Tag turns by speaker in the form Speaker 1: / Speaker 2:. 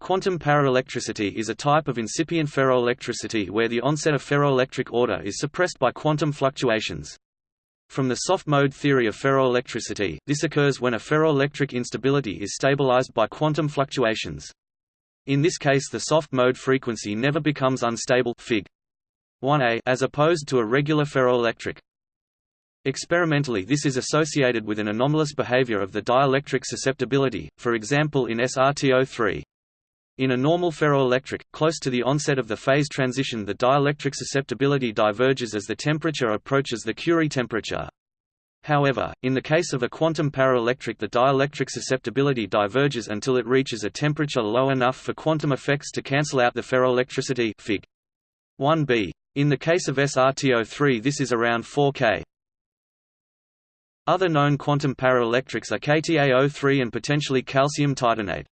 Speaker 1: Quantum paraelectricity is a type of incipient ferroelectricity where the onset of ferroelectric order is suppressed by quantum fluctuations. From the soft mode theory of ferroelectricity, this occurs when a ferroelectric instability is stabilized by quantum fluctuations. In this case the soft mode frequency never becomes unstable Fig. 1a as opposed to a regular ferroelectric. Experimentally this is associated with an anomalous behavior of the dielectric susceptibility, for example in SRTO3. In a normal ferroelectric, close to the onset of the phase transition the dielectric susceptibility diverges as the temperature approaches the Curie temperature. However, in the case of a quantum paraelectric the dielectric susceptibility diverges until it reaches a temperature low enough for quantum effects to cancel out the ferroelectricity Fig. 1b. In the case of SRTO3 this is around 4 K. Other known quantum paraelectrics are KTaO3 and potentially calcium titanate.